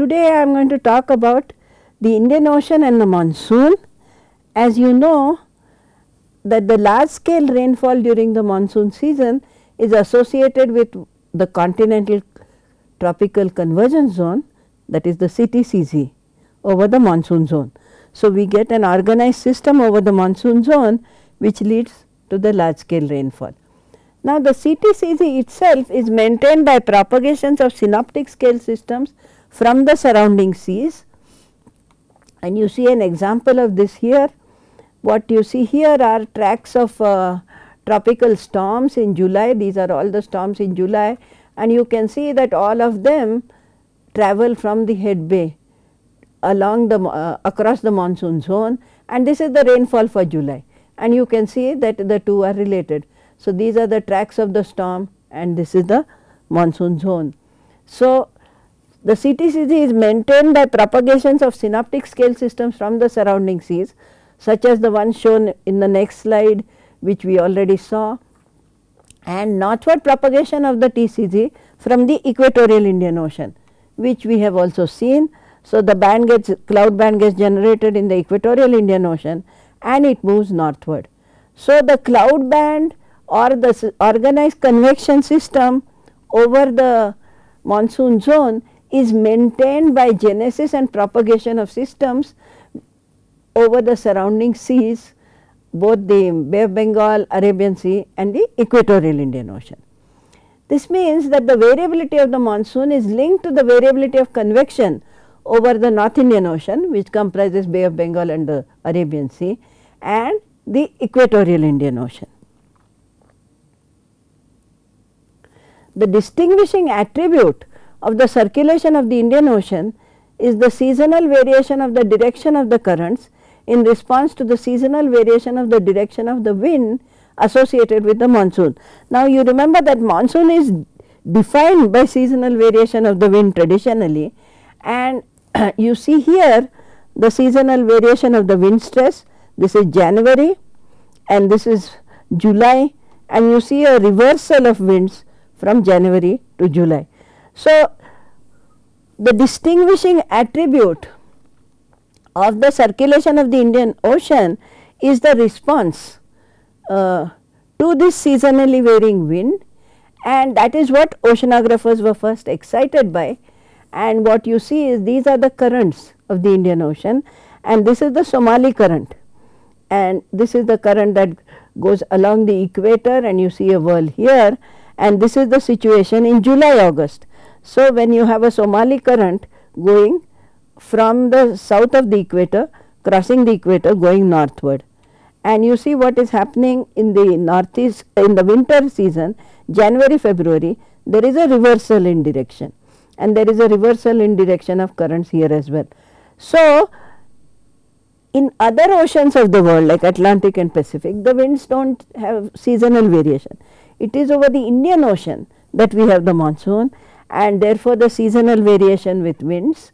Today I am going to talk about the Indian Ocean and the monsoon. As you know that the large scale rainfall during the monsoon season is associated with the continental tropical convergence zone that is the CTCZ over the monsoon zone. So, we get an organized system over the monsoon zone which leads to the large scale rainfall. Now, the CTCZ itself is maintained by propagations of synoptic scale systems from the surrounding seas and you see an example of this here. What you see here are tracks of uh, tropical storms in July, these are all the storms in July and you can see that all of them travel from the head bay along the uh, across the monsoon zone and this is the rainfall for July and you can see that the two are related. So, these are the tracks of the storm and this is the monsoon zone. So, the CTCZ is maintained by propagations of synoptic scale systems from the surrounding seas such as the one shown in the next slide which we already saw and northward propagation of the TCZ from the equatorial Indian Ocean which we have also seen. So, the band gets cloud band gets generated in the equatorial Indian Ocean and it moves northward. So, the cloud band or the organized convection system over the monsoon zone is maintained by genesis and propagation of systems over the surrounding seas both the Bay of Bengal, Arabian Sea and the equatorial Indian Ocean. This means that the variability of the monsoon is linked to the variability of convection over the North Indian Ocean which comprises Bay of Bengal and the Arabian Sea and the equatorial Indian Ocean. The distinguishing attribute of the circulation of the Indian Ocean is the seasonal variation of the direction of the currents in response to the seasonal variation of the direction of the wind associated with the monsoon. Now, you remember that monsoon is defined by seasonal variation of the wind traditionally and you see here the seasonal variation of the wind stress this is January and this is July and you see a reversal of winds from January to July. So, the distinguishing attribute of the circulation of the Indian Ocean is the response uh, to this seasonally varying wind and that is what oceanographers were first excited by and what you see is these are the currents of the Indian Ocean and this is the Somali current and this is the current that goes along the equator and you see a whirl here and this is the situation in July August. So, when you have a Somali current going from the south of the equator crossing the equator going northward and you see what is happening in the northeast in the winter season January February there is a reversal in direction and there is a reversal in direction of currents here as well. So, in other oceans of the world like Atlantic and Pacific the winds do not have seasonal variation. It is over the Indian Ocean that we have the monsoon and therefore, the seasonal variation with winds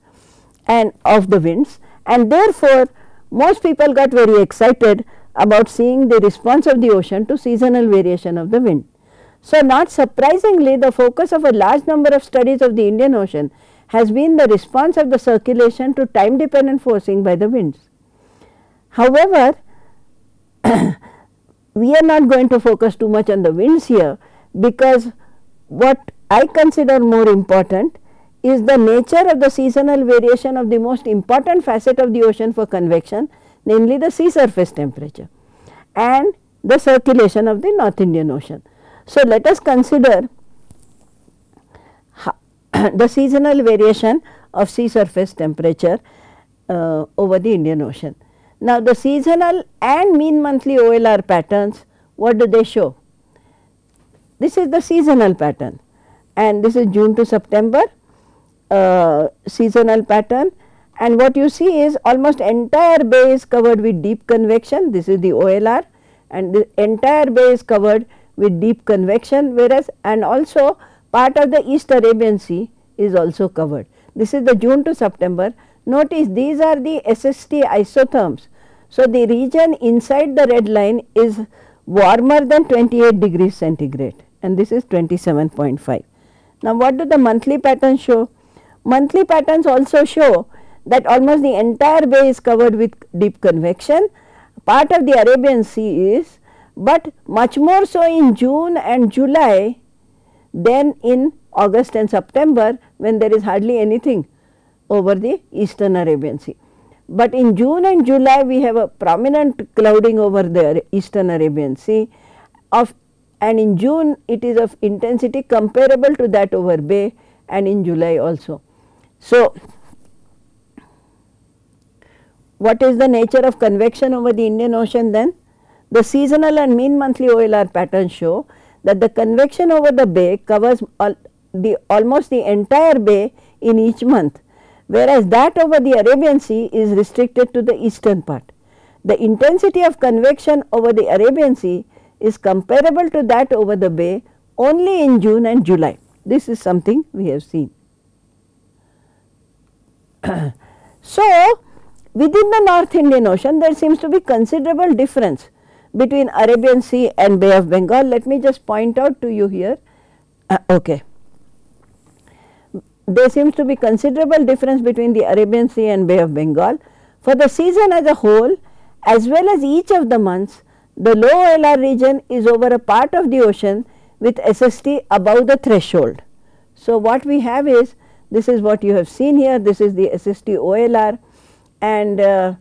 and of the winds and therefore, most people got very excited about seeing the response of the ocean to seasonal variation of the wind. So, not surprisingly the focus of a large number of studies of the Indian Ocean has been the response of the circulation to time dependent forcing by the winds. However, we are not going to focus too much on the winds here because what I consider more important is the nature of the seasonal variation of the most important facet of the ocean for convection namely the sea surface temperature and the circulation of the North Indian Ocean. So, let us consider the seasonal variation of sea surface temperature uh, over the Indian Ocean. Now, the seasonal and mean monthly OLR patterns what do they show? This is the seasonal pattern and this is June to September uh, seasonal pattern and what you see is almost entire bay is covered with deep convection this is the OLR and the entire bay is covered with deep convection whereas and also part of the East Arabian Sea is also covered. This is the June to September. Notice these are the SST isotherms. So, the region inside the red line is warmer than 28 degrees centigrade and this is 27.5. Now, what do the monthly patterns show? Monthly patterns also show that almost the entire bay is covered with deep convection. Part of the Arabian Sea is, but much more so in June and July than in August and September when there is hardly anything over the eastern Arabian Sea. But in June and July we have a prominent clouding over the eastern Arabian Sea of and in June it is of intensity comparable to that over Bay and in July also. So, what is the nature of convection over the Indian Ocean then? The seasonal and mean monthly OLR patterns show that the convection over the bay covers all the almost the entire bay in each month, whereas that over the Arabian Sea is restricted to the eastern part. The intensity of convection over the Arabian Sea is comparable to that over the bay only in June and July. This is something we have seen. so, within the North Indian Ocean there seems to be considerable difference between Arabian Sea and Bay of Bengal. Let me just point out to you here. Uh, okay. There seems to be considerable difference between the Arabian Sea and Bay of Bengal. For the season as a whole as well as each of the months the low OLR region is over a part of the ocean with SST above the threshold. So, what we have is this is what you have seen here this is the SST OLR and uh,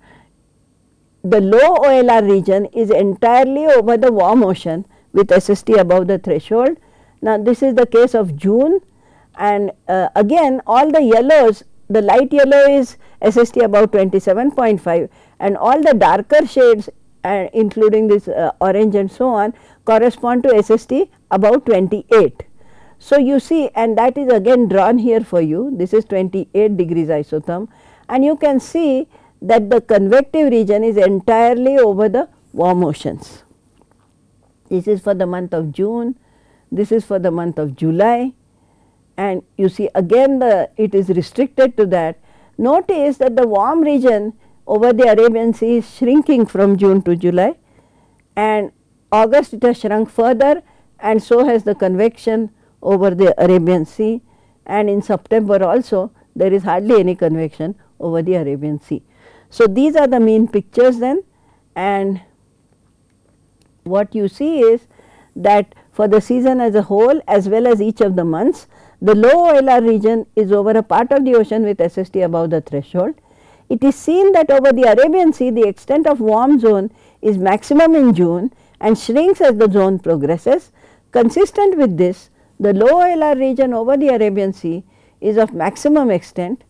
the low OLR region is entirely over the warm ocean with SST above the threshold. Now, this is the case of June and uh, again all the yellows the light yellow is SST above 27.5 and all the darker shades and including this uh, orange and so on correspond to SST about 28. So, you see and that is again drawn here for you this is 28 degrees isotherm and you can see that the convective region is entirely over the warm oceans. This is for the month of June, this is for the month of July and you see again the it is restricted to that. Notice that the warm region over the Arabian Sea is shrinking from June to July. And August it has shrunk further and so has the convection over the Arabian Sea. And in September also there is hardly any convection over the Arabian Sea. So, these are the mean pictures then. And what you see is that for the season as a whole as well as each of the months the low OLR region is over a part of the ocean with SST above the threshold it is seen that over the Arabian Sea the extent of warm zone is maximum in June and shrinks as the zone progresses. Consistent with this, the low OLR region over the Arabian Sea is of maximum extent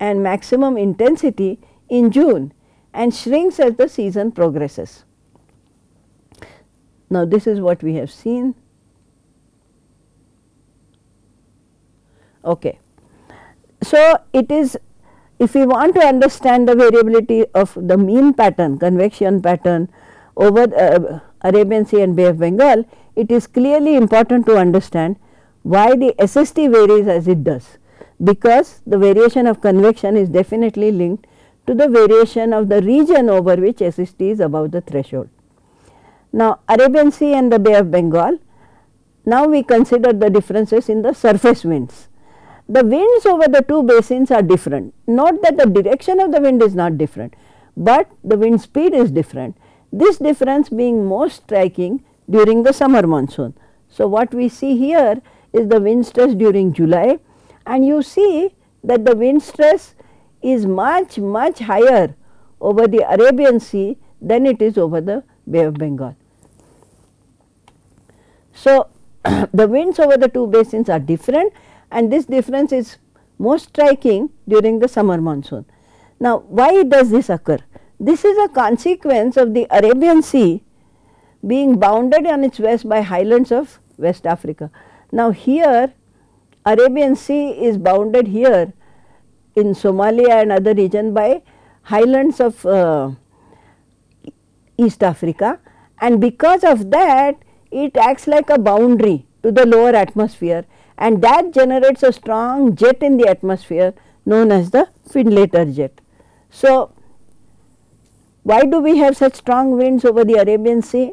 and maximum intensity in June and shrinks as the season progresses. Now, this is what we have seen. Okay. So, it is if we want to understand the variability of the mean pattern convection pattern over uh, Arabian Sea and Bay of Bengal, it is clearly important to understand why the SST varies as it does, because the variation of convection is definitely linked to the variation of the region over which SST is above the threshold. Now, Arabian Sea and the Bay of Bengal, now we consider the differences in the surface winds the winds over the two basins are different. Not that the direction of the wind is not different, but the wind speed is different. This difference being most striking during the summer monsoon. So, what we see here is the wind stress during July and you see that the wind stress is much much higher over the Arabian Sea than it is over the Bay of Bengal. So, the winds over the two basins are different and this difference is most striking during the summer monsoon. Now, why does this occur? This is a consequence of the Arabian Sea being bounded on its west by highlands of West Africa. Now, here Arabian Sea is bounded here in Somalia and other region by highlands of uh, East Africa and because of that it acts like a boundary to the lower atmosphere and that generates a strong jet in the atmosphere known as the Findlater jet. So, why do we have such strong winds over the Arabian Sea?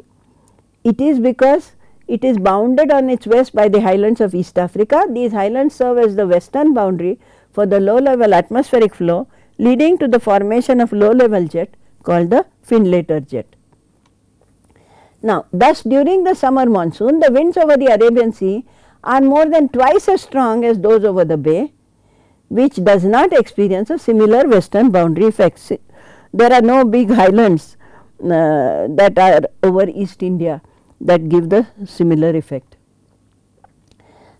It is because it is bounded on its west by the highlands of East Africa. These highlands serve as the western boundary for the low level atmospheric flow leading to the formation of low level jet called the Findlater jet. Now, thus during the summer monsoon the winds over the Arabian Sea are more than twice as strong as those over the bay which does not experience a similar western boundary effects. There are no big highlands uh, that are over East India that give the similar effect.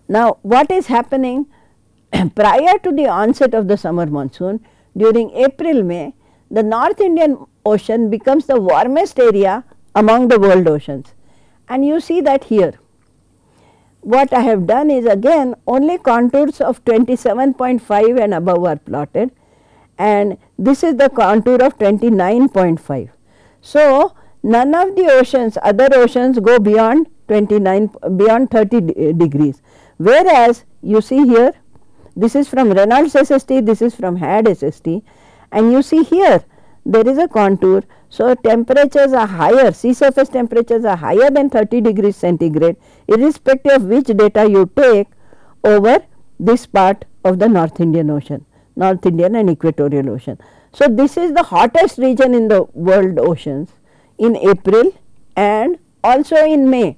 Now, what is happening prior to the onset of the summer monsoon during April May the North Indian Ocean becomes the warmest area among the world oceans and you see that here. What I have done is again only contours of 27.5 and above are plotted and this is the contour of 29.5. So, none of the oceans other oceans go beyond 29 beyond 30 de degrees whereas you see here this is from Reynolds SST this is from HAD SST and you see here there is a contour. So, temperatures are higher sea surface temperatures are higher than 30 degrees centigrade irrespective of which data you take over this part of the North Indian Ocean, North Indian and Equatorial Ocean. So, this is the hottest region in the world oceans in April and also in May.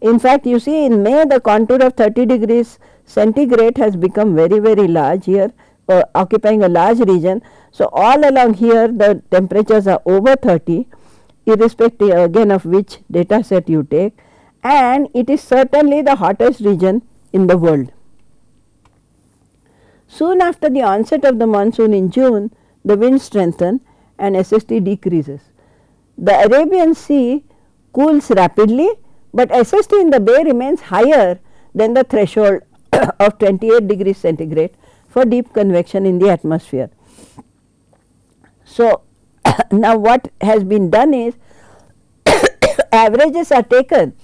In fact, you see in May the contour of 30 degrees centigrade has become very very large here uh, occupying a large region. So, all along here the temperatures are over 30 irrespective again of which data set you take and it is certainly the hottest region in the world. Soon after the onset of the monsoon in June, the wind strengthen and SST decreases. The Arabian Sea cools rapidly, but SST in the bay remains higher than the threshold of 28 degrees centigrade for deep convection in the atmosphere. So, now what has been done is averages are taken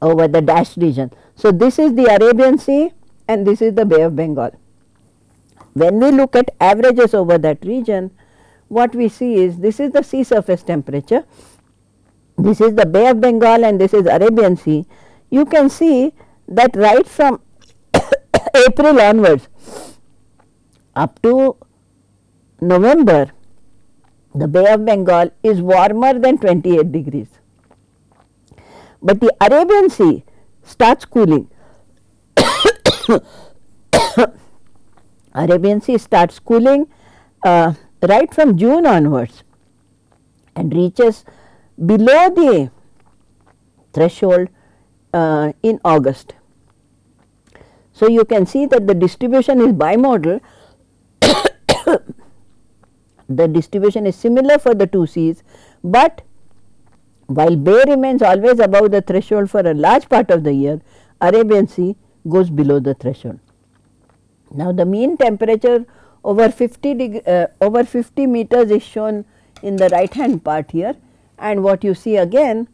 over the dashed region. So, this is the Arabian Sea and this is the Bay of Bengal. When we look at averages over that region, what we see is this is the sea surface temperature, this is the Bay of Bengal and this is Arabian Sea. You can see that right from April onwards up to November, the Bay of Bengal is warmer than 28 degrees, but the Arabian Sea starts cooling. Arabian Sea starts cooling uh, right from June onwards and reaches below the threshold uh, in August. So, you can see that the distribution is bimodal, the distribution is similar for the two seas, but while Bay remains always above the threshold for a large part of the year, Arabian Sea goes below the threshold. Now, the mean temperature over 50 degree, uh, over 50 meters is shown in the right hand part here and what you see again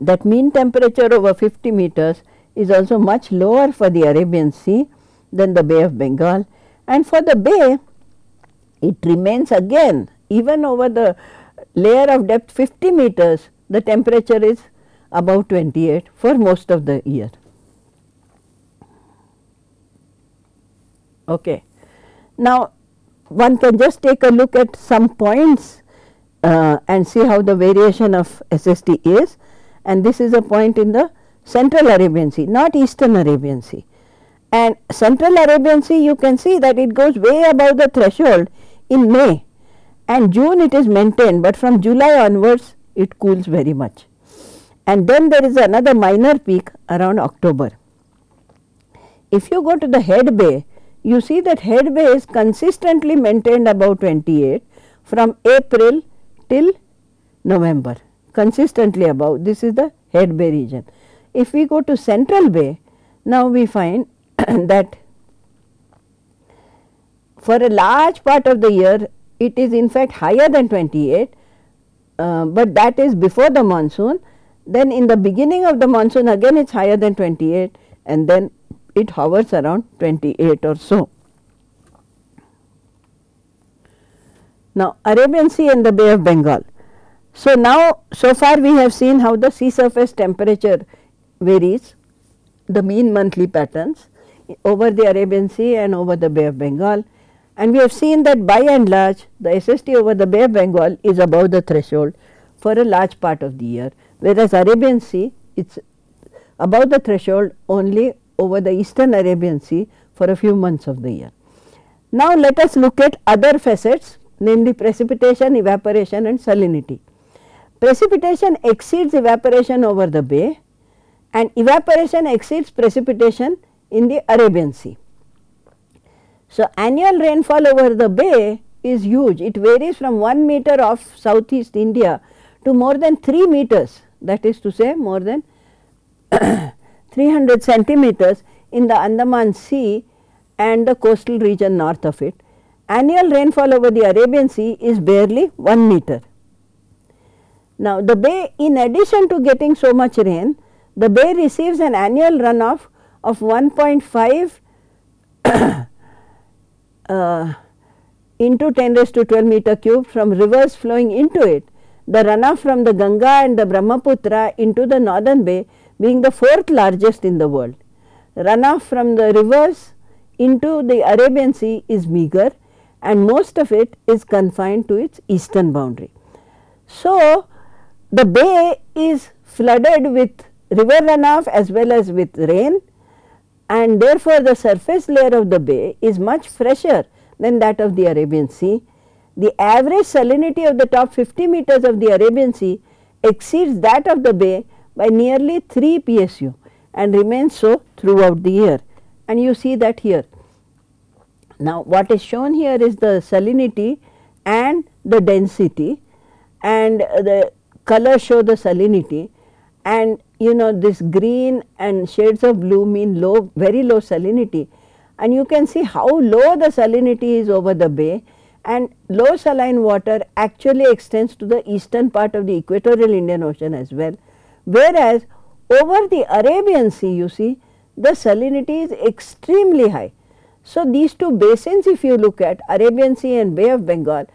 that mean temperature over 50 meters is also much lower for the Arabian Sea than the Bay of Bengal and for the bay it remains again even over the layer of depth 50 meters the temperature is above 28 for most of the year. Okay. Now, one can just take a look at some points uh, and see how the variation of SST is and this is a point in the central Arabian Sea not eastern Arabian Sea. And central Arabian Sea you can see that it goes way above the threshold in May and June it is maintained, but from July onwards it cools very much. And then there is another minor peak around October. If you go to the head bay, you see that head bay is consistently maintained above 28 from April till November consistently above this is the head bay region. If we go to central bay now we find that for a large part of the year it is in fact higher than 28, uh, but that is before the monsoon. Then in the beginning of the monsoon again it is higher than 28 and then it hovers around 28 or so. Now, Arabian Sea and the Bay of Bengal. So, now so far we have seen how the sea surface temperature varies the mean monthly patterns over the Arabian Sea and over the Bay of Bengal and we have seen that by and large the SST over the Bay of Bengal is above the threshold for a large part of the year, whereas Arabian Sea it is above the threshold only over the eastern Arabian Sea for a few months of the year. Now, let us look at other facets namely precipitation, evaporation and salinity. Precipitation exceeds evaporation over the bay and evaporation exceeds precipitation in the Arabian Sea. So, annual rainfall over the bay is huge. It varies from 1 meter of southeast India to more than 3 meters that is to say more than 300 centimeters in the Andaman Sea and the coastal region north of it. Annual rainfall over the Arabian Sea is barely 1 meter. Now, the bay in addition to getting so much rain, the bay receives an annual runoff of 1.5 uh, into 10 raised to 12 meter cube from rivers flowing into it. The runoff from the Ganga and the Brahmaputra into the northern bay being the fourth largest in the world. Runoff from the rivers into the Arabian Sea is meager and most of it is confined to its eastern boundary. So, the bay is flooded with river runoff as well as with rain and therefore, the surface layer of the bay is much fresher than that of the Arabian Sea. The average salinity of the top 50 meters of the Arabian Sea exceeds that of the bay by nearly 3 PSU and remains so throughout the year and you see that here. Now, what is shown here is the salinity and the density and the color show the salinity and you know this green and shades of blue mean low very low salinity and you can see how low the salinity is over the bay and low saline water actually extends to the eastern part of the equatorial Indian Ocean as well. Whereas, over the Arabian Sea you see the salinity is extremely high. So, these two basins if you look at Arabian Sea and Bay of Bengal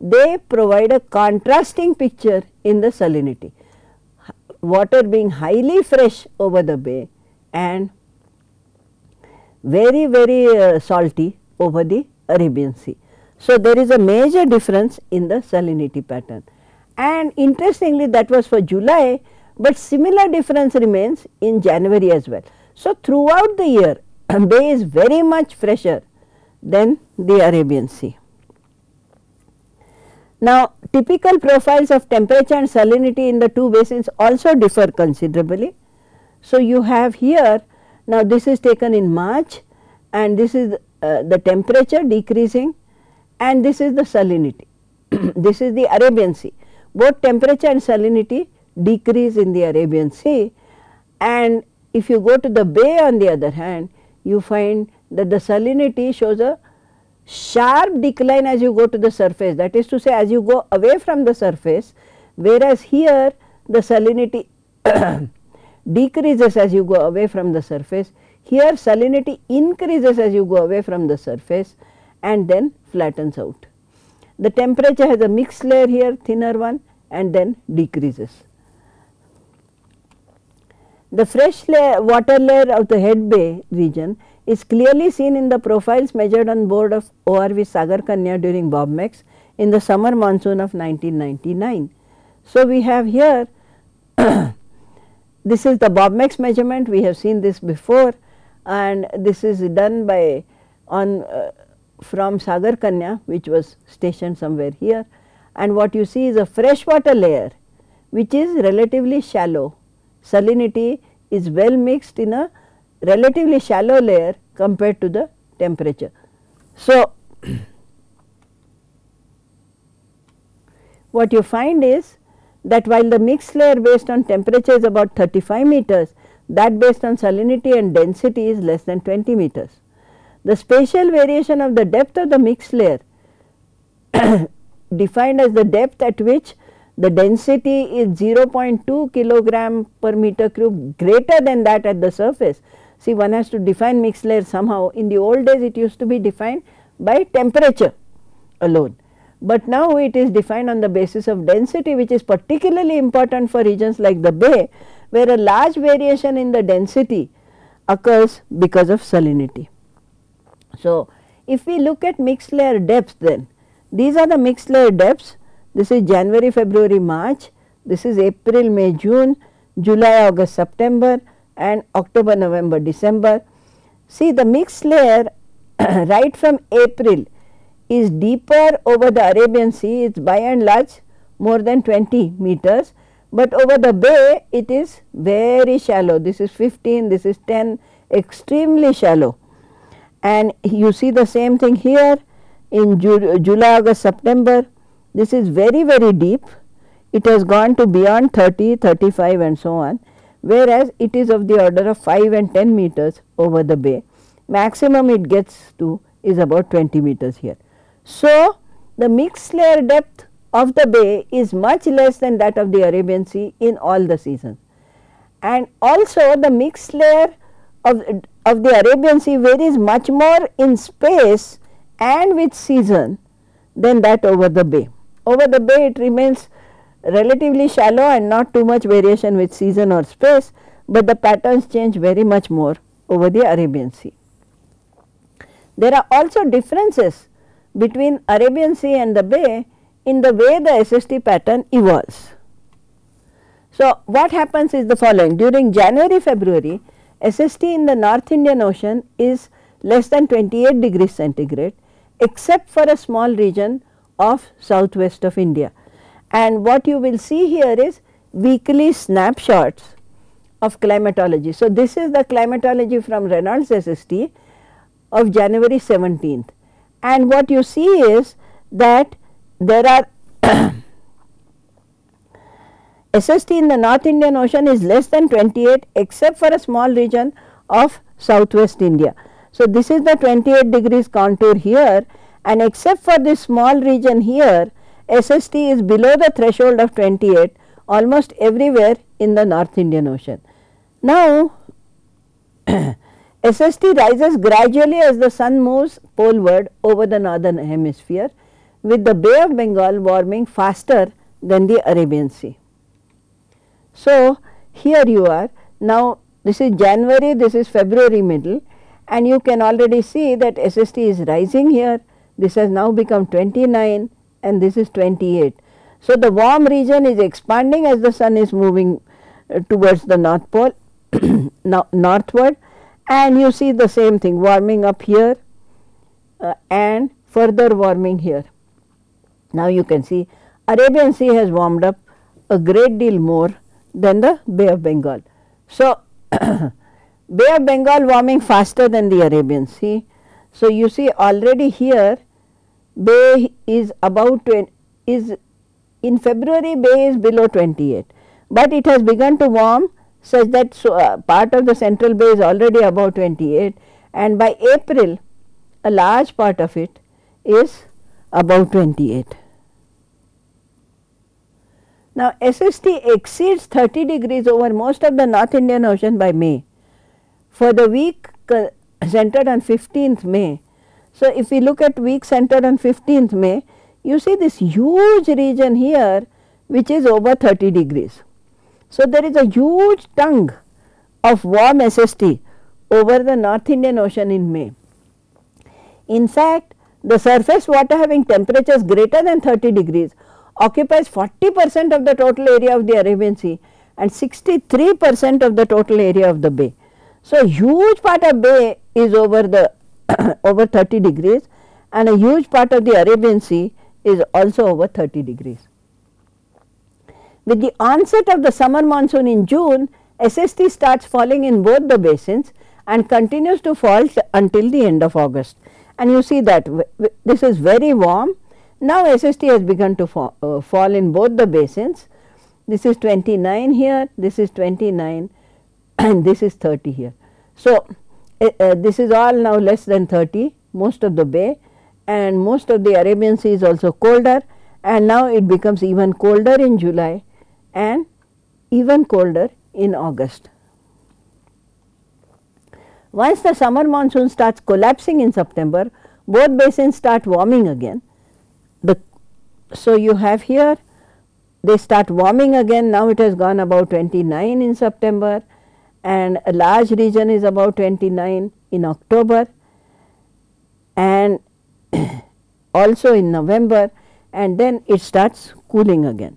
they provide a contrasting picture in the salinity water being highly fresh over the bay and very very uh, salty over the Arabian Sea. So, there is a major difference in the salinity pattern and interestingly that was for July, but similar difference remains in January as well. So, throughout the year bay is very much fresher than the Arabian Sea. Now, typical profiles of temperature and salinity in the two basins also differ considerably. So, you have here now this is taken in March and this is uh, the temperature decreasing and this is the salinity. this is the Arabian Sea. Both temperature and salinity decrease in the Arabian Sea and if you go to the bay on the other hand, you find that the salinity shows a sharp decline as you go to the surface that is to say as you go away from the surface whereas here the salinity decreases as you go away from the surface here salinity increases as you go away from the surface and then flattens out. The temperature has a mixed layer here thinner one and then decreases. The fresh layer, water layer of the head bay region is clearly seen in the profiles measured on board of ORV Sagar Kanya during BOBMEX in the summer monsoon of 1999. So, we have here this is the BOBMEX measurement. We have seen this before and this is done by on uh, from Sagar Kanya which was stationed somewhere here. And what you see is a freshwater layer which is relatively shallow. Salinity is well mixed in a relatively shallow layer compared to the temperature. So, what you find is that while the mixed layer based on temperature is about 35 meters, that based on salinity and density is less than 20 meters. The spatial variation of the depth of the mixed layer defined as the depth at which the density is 0.2 kilogram per meter cube greater than that at the surface See one has to define mixed layer somehow. In the old days it used to be defined by temperature alone, but now it is defined on the basis of density which is particularly important for regions like the bay where a large variation in the density occurs because of salinity. So, if we look at mixed layer depths then these are the mixed layer depths. This is January, February, March, this is April, May, June, July, August, September and October, November, December. See the mixed layer right from April is deeper over the Arabian Sea, it is by and large more than 20 meters, but over the bay it is very shallow. This is 15, this is 10, extremely shallow. And you see the same thing here in Ju July, August, September. This is very, very deep. It has gone to beyond 30, 35 and so on, whereas it is of the order of 5 and 10 meters over the bay. Maximum it gets to is about 20 meters here. So, the mixed layer depth of the bay is much less than that of the Arabian Sea in all the seasons. And also the mixed layer of, of the Arabian Sea varies much more in space and with season than that over the bay. Over the bay it remains relatively shallow and not too much variation with season or space, but the patterns change very much more over the Arabian Sea. There are also differences between Arabian Sea and the Bay in the way the SST pattern evolves. So, what happens is the following during January February SST in the North Indian Ocean is less than 28 degrees centigrade except for a small region of southwest of India. And what you will see here is weekly snapshots of climatology. So, this is the climatology from Reynolds SST of January 17th and what you see is that there are SST in the North Indian Ocean is less than 28 except for a small region of southwest India. So, this is the 28 degrees contour here and except for this small region here SST is below the threshold of 28 almost everywhere in the North Indian Ocean. Now, SST rises gradually as the sun moves poleward over the northern hemisphere with the Bay of Bengal warming faster than the Arabian Sea. So, here you are now this is January, this is February middle and you can already see that SST is rising here, this has now become 29 and this is 28. So, the warm region is expanding as the sun is moving uh, towards the north pole northward and you see the same thing warming up here uh, and further warming here. Now, you can see Arabian Sea has warmed up a great deal more than the Bay of Bengal. So, Bay of Bengal warming faster than the Arabian Sea. So, you see already here Bay is about is in February Bay is below 28, but it has begun to warm such that so, uh, part of the central bay is already above 28 and by April a large part of it is above 28. Now, SST exceeds 30 degrees over most of the North Indian Ocean by May. For the week uh, centered on 15th May, so if we look at week centered on 15th May, you see this huge region here which is over 30 degrees. So, there is a huge tongue of warm SST over the North Indian Ocean in May. In fact, the surface water having temperatures greater than 30 degrees occupies 40 percent of the total area of the Arabian Sea and 63 percent of the total area of the bay. So, huge part of bay is over the over 30 degrees and a huge part of the Arabian Sea is also over 30 degrees. With the onset of the summer monsoon in June, SST starts falling in both the basins and continues to fall until the end of August. And you see that this is very warm. Now, SST has begun to fall, uh, fall in both the basins. This is 29 here, this is 29 and this is 30 here. So, uh, this is all now less than 30 most of the bay and most of the Arabian Sea is also colder and now it becomes even colder in July and even colder in August. Once the summer monsoon starts collapsing in September, both basins start warming again. The, so, you have here they start warming again now it has gone about 29 in September and a large region is about 29 in October and also in November and then it starts cooling again.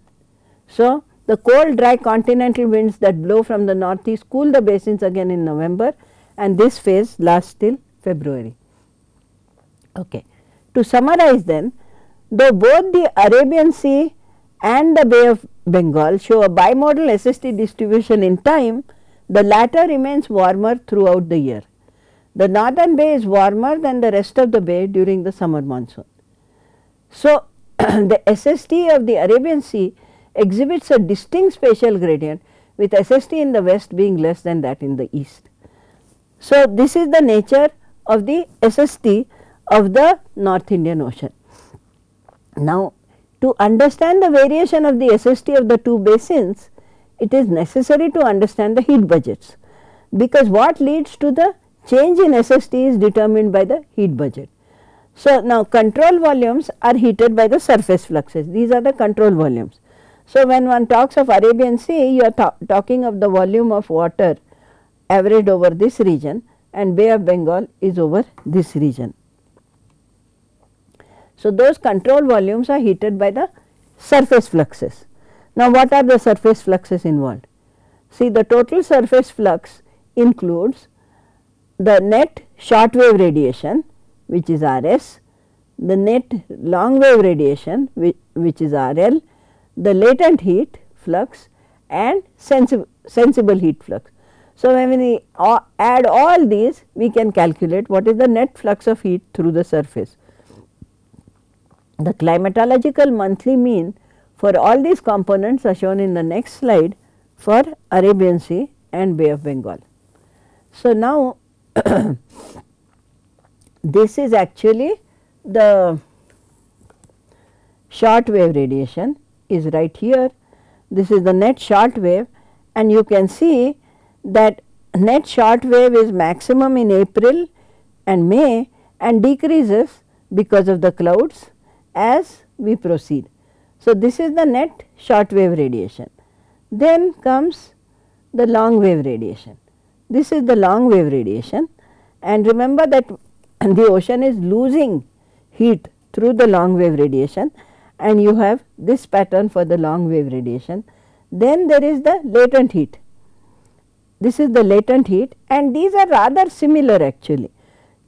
So, the cold dry continental winds that blow from the northeast cool the basins again in November and this phase lasts till February. Okay. To summarize then, though both the Arabian Sea and the Bay of Bengal show a bimodal SST distribution in time, the latter remains warmer throughout the year. The northern bay is warmer than the rest of the bay during the summer monsoon. So, the SST of the Arabian Sea exhibits a distinct spatial gradient with SST in the west being less than that in the east. So, this is the nature of the SST of the North Indian Ocean. Now, to understand the variation of the SST of the two basins, it is necessary to understand the heat budgets, because what leads to the change in SST is determined by the heat budget. So, now control volumes are heated by the surface fluxes, these are the control volumes. So, when one talks of Arabian Sea, you are talking of the volume of water averaged over this region and Bay of Bengal is over this region. So, those control volumes are heated by the surface fluxes. Now, what are the surface fluxes involved? See the total surface flux includes the net short wave radiation which is R s, the net long wave radiation which, which is R L, the latent heat flux and sensible, sensible heat flux. So, when we add all these we can calculate what is the net flux of heat through the surface. The climatological monthly mean for all these components are shown in the next slide for Arabian Sea and Bay of Bengal. So, now this is actually the short wave radiation is right here. This is the net short wave and you can see that net short wave is maximum in April and May and decreases because of the clouds as we proceed. So, this is the net short wave radiation. Then comes the long wave radiation. This is the long wave radiation and remember that the ocean is losing heat through the long wave radiation and you have this pattern for the long wave radiation. Then there is the latent heat. This is the latent heat and these are rather similar actually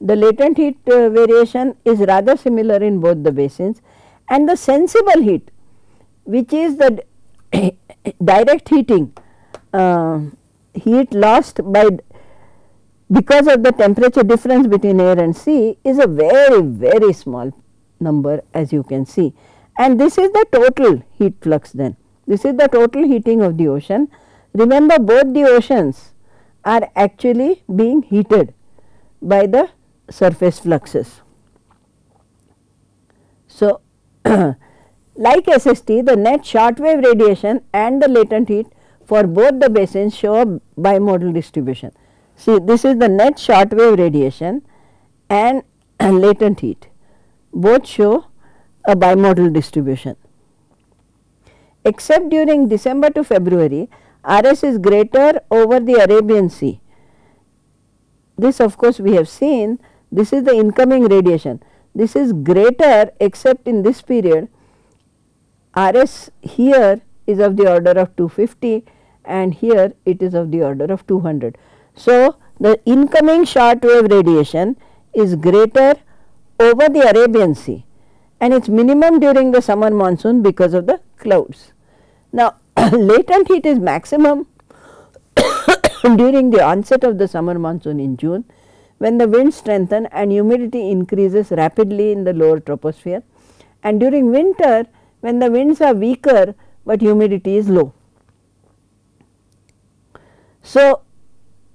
the latent heat uh, variation is rather similar in both the basins and the sensible heat which is the direct heating. Uh, heat lost by because of the temperature difference between air and sea is a very very small number as you can see. And this is the total heat flux then. This is the total heating of the ocean. Remember both the oceans are actually being heated by the surface fluxes. So, like SST the net short wave radiation and the latent heat for both the basins show a bimodal distribution. See this is the net short wave radiation and latent heat both show a bimodal distribution. Except during December to February RS is greater over the Arabian Sea. This of course, we have seen this is the incoming radiation. This is greater except in this period RS here is of the order of 250 and here it is of the order of 200. So, the incoming short wave radiation is greater over the Arabian Sea and it is minimum during the summer monsoon because of the clouds. Now, latent heat is maximum during the onset of the summer monsoon in June when the winds strengthen and humidity increases rapidly in the lower troposphere and during winter when the winds are weaker, but humidity is low. So,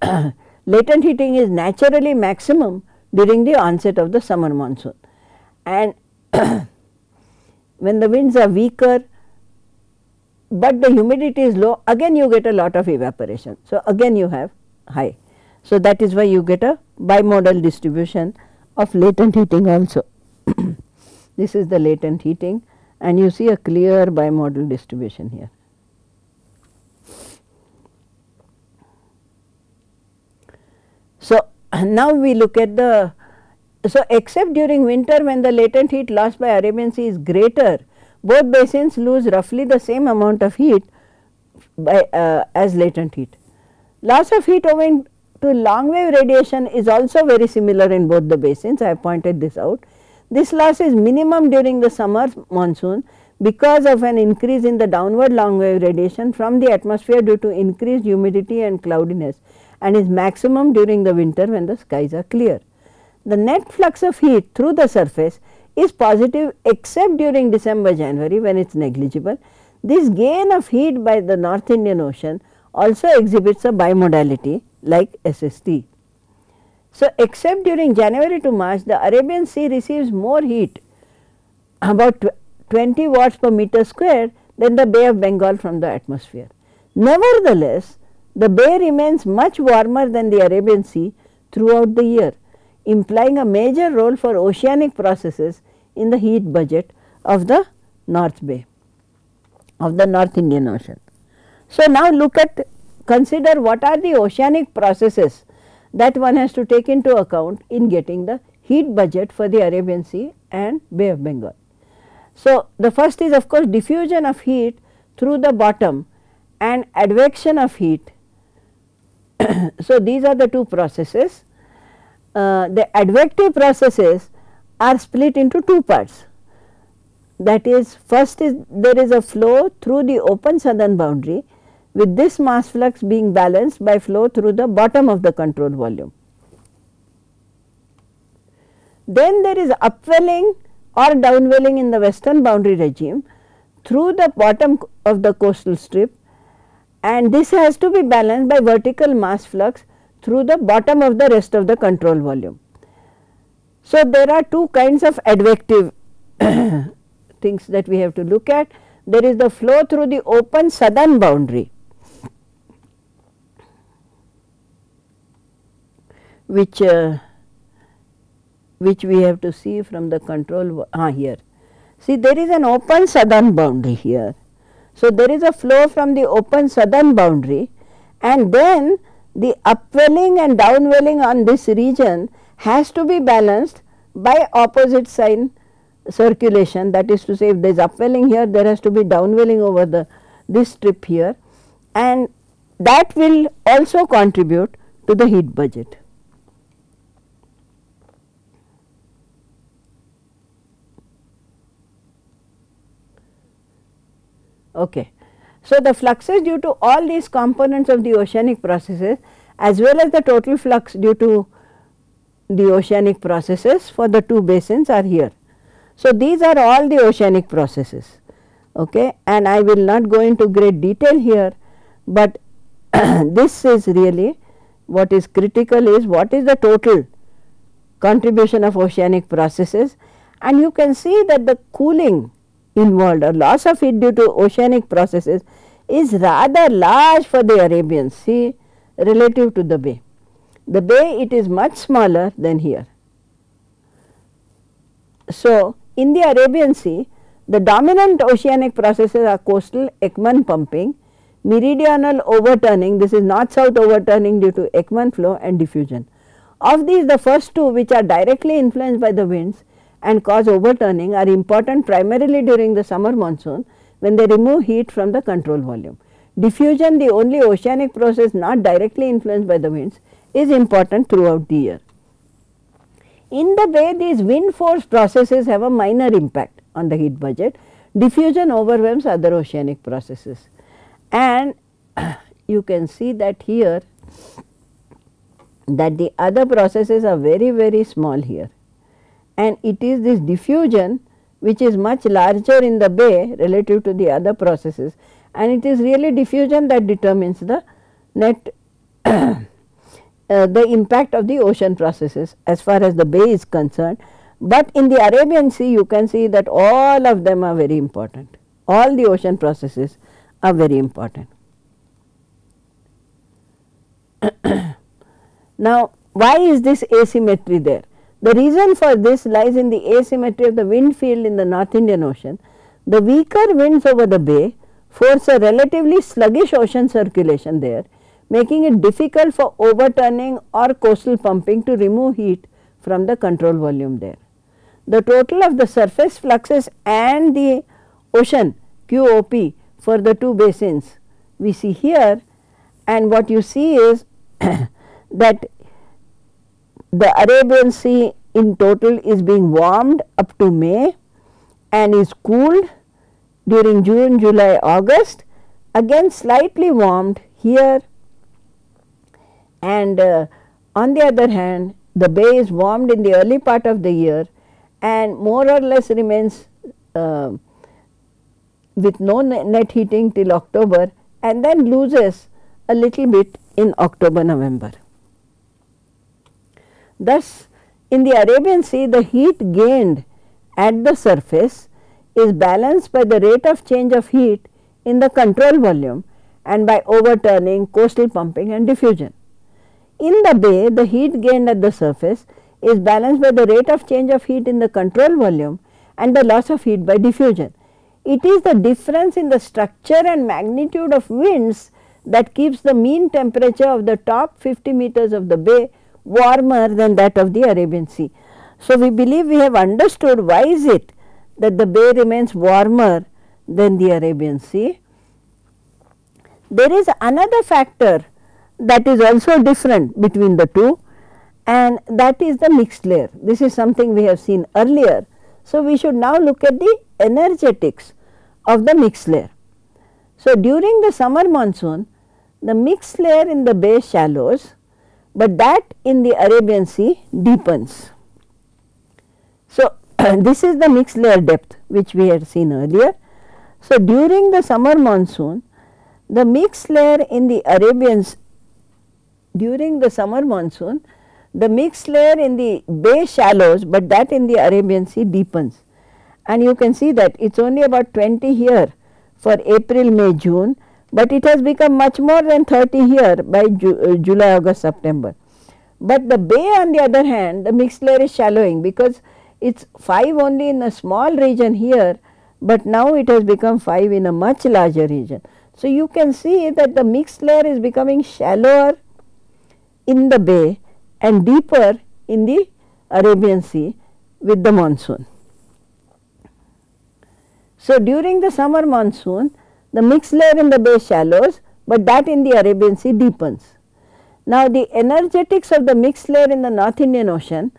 latent heating is naturally maximum during the onset of the summer monsoon and when the winds are weaker, but the humidity is low again you get a lot of evaporation. So, again you have high. So, that is why you get a bimodal distribution of latent heating also. this is the latent heating and you see a clear bimodal distribution here. So, now we look at the so except during winter when the latent heat lost by Arabian Sea is greater both basins lose roughly the same amount of heat by uh, as latent heat. Loss of heat owing to long wave radiation is also very similar in both the basins I have pointed this out. This loss is minimum during the summer monsoon because of an increase in the downward long wave radiation from the atmosphere due to increased humidity and cloudiness and is maximum during the winter when the skies are clear. The net flux of heat through the surface is positive except during December January when it is negligible. This gain of heat by the North Indian Ocean also exhibits a bimodality like SST. So, except during January to March the Arabian Sea receives more heat about 20 watts per meter square than the Bay of Bengal from the atmosphere. Nevertheless, the bay remains much warmer than the Arabian Sea throughout the year, implying a major role for oceanic processes in the heat budget of the North Bay of the North Indian Ocean. So, now look at consider what are the oceanic processes that one has to take into account in getting the heat budget for the Arabian Sea and Bay of Bengal. So, the first is of course diffusion of heat through the bottom and advection of heat. so, these are the two processes. Uh, the advective processes are split into two parts that is first is there is a flow through the open southern boundary with this mass flux being balanced by flow through the bottom of the control volume. Then there is upwelling or downwelling in the western boundary regime through the bottom of the coastal strip and this has to be balanced by vertical mass flux through the bottom of the rest of the control volume. So, there are two kinds of advective things that we have to look at. There is the flow through the open southern boundary which uh, which we have to see from the control ah, here. See there is an open southern boundary here. So, there is a flow from the open southern boundary and then the upwelling and downwelling on this region has to be balanced by opposite sign circulation that is to say if there is upwelling here there has to be downwelling over the this strip here and that will also contribute to the heat budget. Okay. So, the fluxes due to all these components of the oceanic processes as well as the total flux due to the oceanic processes for the two basins are here. So, these are all the oceanic processes okay, and I will not go into great detail here, but this is really what is critical is what is the total contribution of oceanic processes and you can see that the cooling involved or loss of it due to oceanic processes is rather large for the Arabian Sea relative to the bay. The bay it is much smaller than here. So, in the Arabian Sea the dominant oceanic processes are coastal Ekman pumping, meridional overturning this is north south overturning due to Ekman flow and diffusion. Of these the first two which are directly influenced by the winds and cause overturning are important primarily during the summer monsoon when they remove heat from the control volume. Diffusion the only oceanic process not directly influenced by the winds is important throughout the year. In the bay these wind force processes have a minor impact on the heat budget, diffusion overwhelms other oceanic processes and you can see that here that the other processes are very very small here and it is this diffusion which is much larger in the bay relative to the other processes and it is really diffusion that determines the net uh, the impact of the ocean processes as far as the bay is concerned. But in the Arabian Sea you can see that all of them are very important, all the ocean processes are very important. now, why is this asymmetry there? The reason for this lies in the asymmetry of the wind field in the North Indian Ocean. The weaker winds over the bay force a relatively sluggish ocean circulation there, making it difficult for overturning or coastal pumping to remove heat from the control volume there. The total of the surface fluxes and the ocean QOP for the two basins we see here and what you see is that the Arabian Sea in total is being warmed up to May and is cooled during June, July, August again slightly warmed here and uh, on the other hand the bay is warmed in the early part of the year and more or less remains uh, with no net heating till October and then loses a little bit in October, November. Thus, in the Arabian Sea the heat gained at the surface is balanced by the rate of change of heat in the control volume and by overturning, coastal pumping and diffusion. In the bay the heat gained at the surface is balanced by the rate of change of heat in the control volume and the loss of heat by diffusion. It is the difference in the structure and magnitude of winds that keeps the mean temperature of the top 50 meters of the bay warmer than that of the Arabian Sea. So, we believe we have understood why is it that the bay remains warmer than the Arabian Sea. There is another factor that is also different between the two and that is the mixed layer. This is something we have seen earlier. So, we should now look at the energetics of the mixed layer. So, during the summer monsoon the mixed layer in the bay shallows, but that in the Arabian Sea deepens. So, this is the mixed layer depth which we had seen earlier. So, during the summer monsoon the mixed layer in the Arabian during the summer monsoon the mixed layer in the bay shallows, but that in the Arabian Sea deepens and you can see that it is only about 20 here for April, May, June, but it has become much more than 30 here by Ju uh, July, August, September. But the bay on the other hand the mixed layer is shallowing because it is 5 only in a small region here, but now it has become 5 in a much larger region. So, you can see that the mixed layer is becoming shallower in the bay and deeper in the Arabian Sea with the monsoon. So, during the summer monsoon the mixed layer in the bay shallows, but that in the Arabian Sea deepens. Now, the energetics of the mixed layer in the North Indian Ocean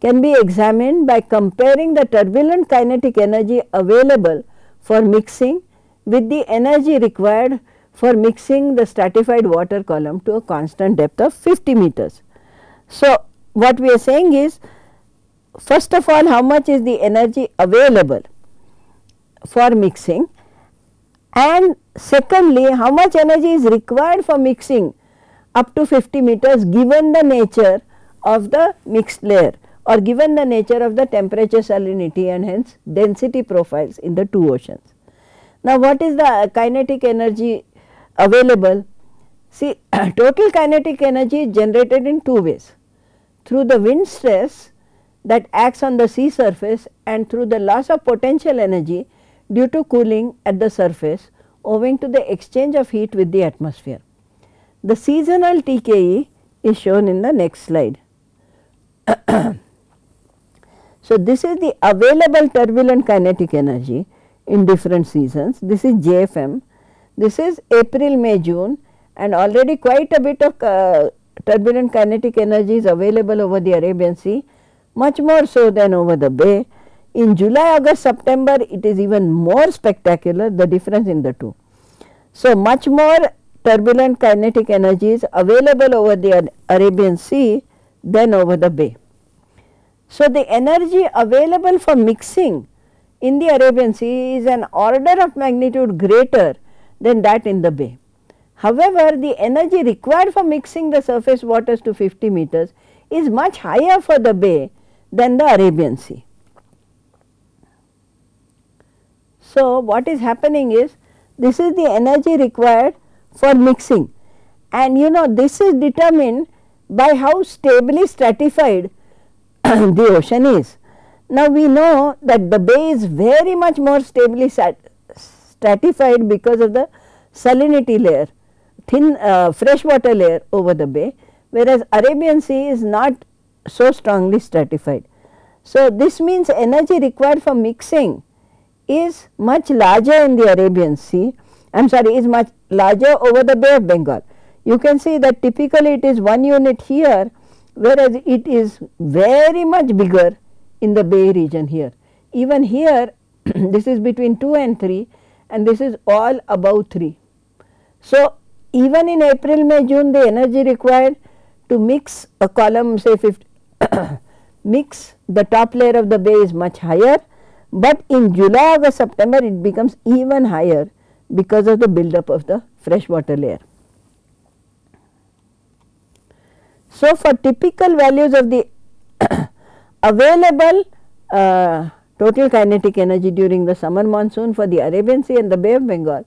can be examined by comparing the turbulent kinetic energy available for mixing with the energy required for mixing the stratified water column to a constant depth of 50 meters. So, what we are saying is first of all how much is the energy available for mixing and secondly how much energy is required for mixing up to 50 meters given the nature of the mixed layer or given the nature of the temperature salinity and hence density profiles in the two oceans. Now, what is the kinetic energy available? See total kinetic energy is generated in two ways through the wind stress that acts on the sea surface and through the loss of potential energy due to cooling at the surface owing to the exchange of heat with the atmosphere. The seasonal TKE is shown in the next slide. so, this is the available turbulent kinetic energy in different seasons. This is JFM, this is April, May, June and already quite a bit of uh, turbulent kinetic energy is available over the Arabian Sea, much more so than over the bay. In July, August, September it is even more spectacular the difference in the two. So, much more turbulent kinetic energy is available over the Arabian Sea than over the bay. So, the energy available for mixing in the Arabian Sea is an order of magnitude greater than that in the bay. However, the energy required for mixing the surface waters to 50 meters is much higher for the bay than the Arabian Sea. So, what is happening is this is the energy required for mixing and you know this is determined by how stably stratified the ocean is. Now, we know that the bay is very much more stably stratified because of the salinity layer, thin uh, freshwater layer over the bay whereas Arabian Sea is not so strongly stratified. So, this means energy required for mixing is much larger in the Arabian Sea I am sorry is much larger over the Bay of Bengal. You can see that typically it is 1 unit here whereas it is very much bigger in the Bay region here. Even here this is between 2 and 3 and this is all above 3. So, even in April, May, June the energy required to mix a column say 50 mix the top layer of the bay is much higher, but in July, August, September it becomes even higher because of the buildup of the freshwater layer. So, for typical values of the available uh, total kinetic energy during the summer monsoon for the Arabian Sea and the Bay of Bengal,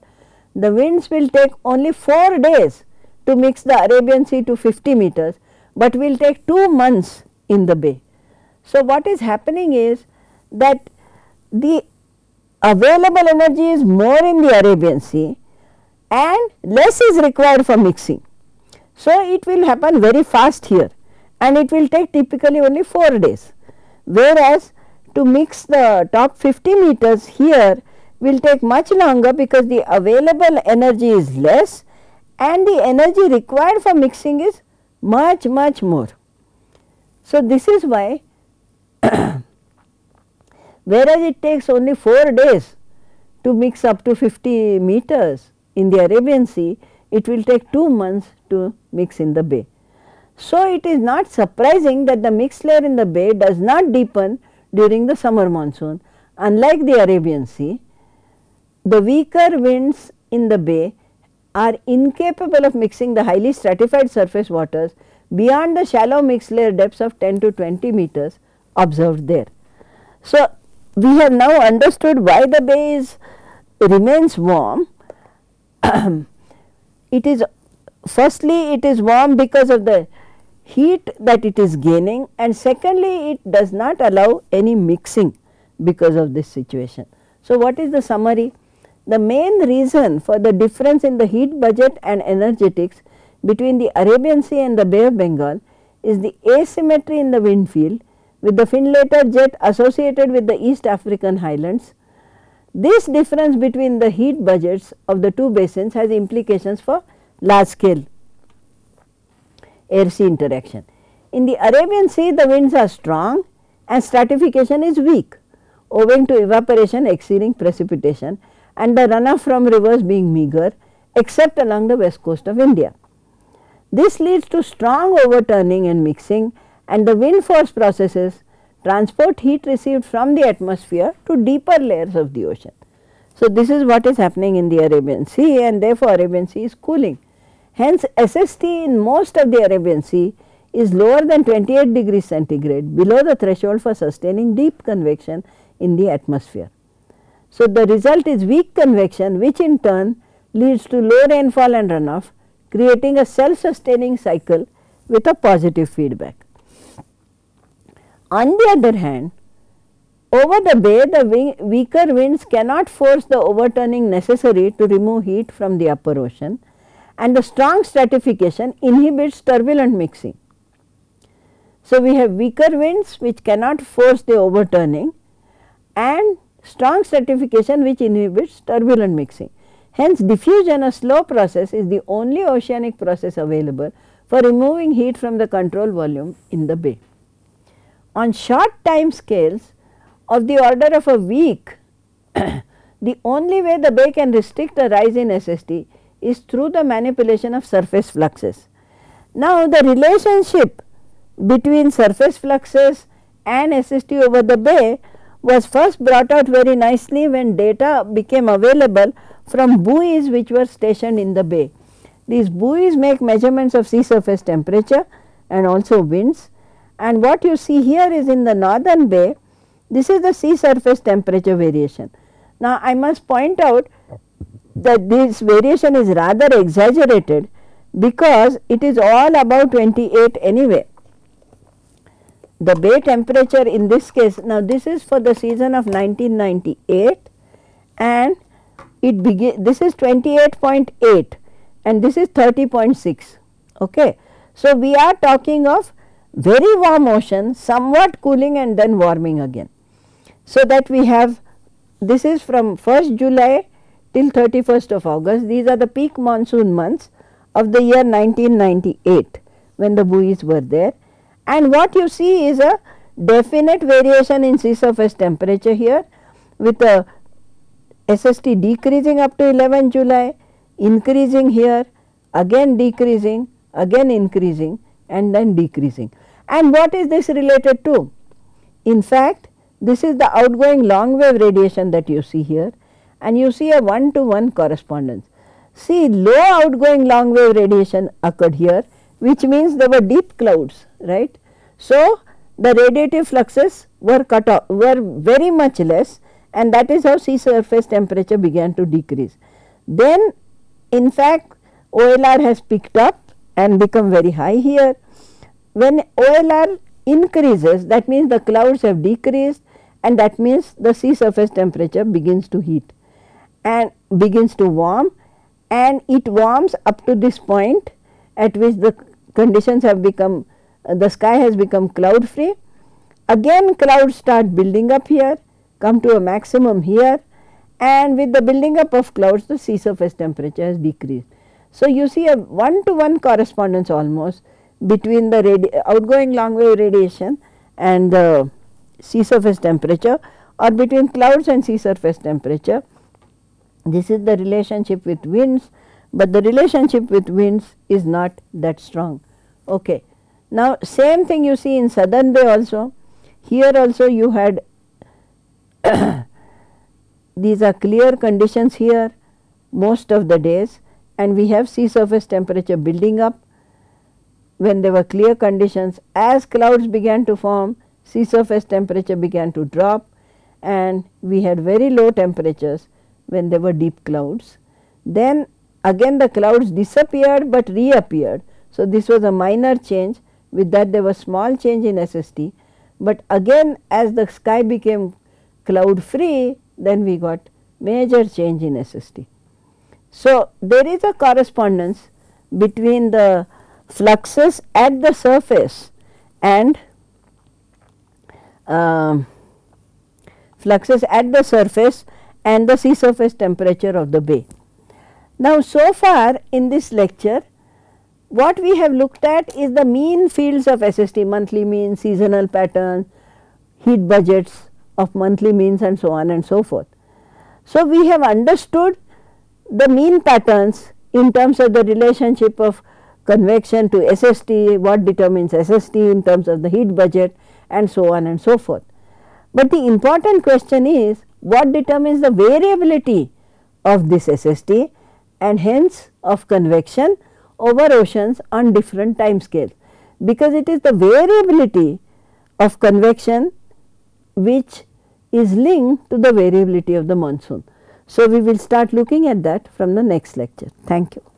the winds will take only 4 days to mix the Arabian Sea to 50 meters, but will take 2 months in the bay. So, what is happening is that the available energy is more in the Arabian Sea and less is required for mixing. So, it will happen very fast here and it will take typically only 4 days, whereas to mix the top 50 meters here will take much longer because the available energy is less and the energy required for mixing is much much more. So, this is why whereas it takes only 4 days to mix up to 50 meters in the Arabian Sea, it will take 2 months to mix in the bay. So, it is not surprising that the mixed layer in the bay does not deepen during the summer monsoon unlike the Arabian Sea. The weaker winds in the bay are incapable of mixing the highly stratified surface waters beyond the shallow mixed layer depths of 10 to 20 meters observed there. So, we have now understood why the bay is remains warm. it is firstly it is warm because of the heat that it is gaining and secondly it does not allow any mixing because of this situation. So, what is the summary? The main reason for the difference in the heat budget and energetics between the Arabian Sea and the Bay of Bengal is the asymmetry in the wind field with the Findlater jet associated with the East African highlands. This difference between the heat budgets of the two basins has implications for large scale air sea interaction. In the Arabian Sea the winds are strong and stratification is weak owing to evaporation exceeding precipitation and the runoff from rivers being meager except along the west coast of India. This leads to strong overturning and mixing and the wind force processes transport heat received from the atmosphere to deeper layers of the ocean. So, this is what is happening in the Arabian Sea and therefore, Arabian Sea is cooling. Hence, SST in most of the Arabian Sea is lower than 28 degrees centigrade below the threshold for sustaining deep convection in the atmosphere. So, the result is weak convection which in turn leads to low rainfall and runoff creating a self sustaining cycle with a positive feedback. On the other hand, over the bay the weaker winds cannot force the overturning necessary to remove heat from the upper ocean and the strong stratification inhibits turbulent mixing. So, we have weaker winds which cannot force the overturning and strong stratification which inhibits turbulent mixing. Hence, diffusion a slow process is the only oceanic process available for removing heat from the control volume in the bay. On short time scales of the order of a week, the only way the bay can restrict the rise in SST is through the manipulation of surface fluxes. Now, the relationship between surface fluxes and SST over the bay was first brought out very nicely when data became available from buoys which were stationed in the bay. These buoys make measurements of sea surface temperature and also winds and what you see here is in the northern bay this is the sea surface temperature variation. Now, I must point out that this variation is rather exaggerated because it is all about 28 anyway the bay temperature in this case now this is for the season of 1998 and it begin this is 28.8 and this is 30.6. Okay. So, we are talking of very warm ocean somewhat cooling and then warming again. So, that we have this is from 1st July till 31st of August these are the peak monsoon months of the year 1998 when the buoys were there and what you see is a definite variation in sea surface temperature here with a SST decreasing up to 11 July, increasing here, again decreasing, again increasing and then decreasing. And what is this related to? In fact, this is the outgoing long wave radiation that you see here and you see a one to one correspondence. See low outgoing long wave radiation occurred here which means there were deep clouds right. So, the radiative fluxes were cut off were very much less and that is how sea surface temperature began to decrease. Then in fact, OLR has picked up and become very high here. When OLR increases that means the clouds have decreased and that means the sea surface temperature begins to heat and begins to warm and it warms up to this point at which the conditions have become uh, the sky has become cloud free. Again clouds start building up here come to a maximum here and with the building up of clouds the sea surface temperature has decreased. So, you see a one to one correspondence almost between the outgoing long wave radiation and the sea surface temperature or between clouds and sea surface temperature. This is the relationship with winds, but the relationship with winds is not that strong. Okay. Now, same thing you see in southern bay also, here also you had these are clear conditions here most of the days and we have sea surface temperature building up when there were clear conditions as clouds began to form sea surface temperature began to drop and we had very low temperatures when there were deep clouds. Then again the clouds disappeared, but reappeared. So, this was a minor change with that there was small change in SST, but again as the sky became cloud free then we got major change in SST. So, there is a correspondence between the fluxes at the surface and uh, fluxes at the surface and the sea surface temperature of the bay. Now, so far in this lecture what we have looked at is the mean fields of SST monthly mean, seasonal patterns, heat budgets of monthly means and so on and so forth. So, we have understood the mean patterns in terms of the relationship of convection to SST, what determines SST in terms of the heat budget and so on and so forth. But the important question is what determines the variability of this SST and hence of convection over oceans on different time scales, because it is the variability of convection which is linked to the variability of the monsoon. So, we will start looking at that from the next lecture. Thank you.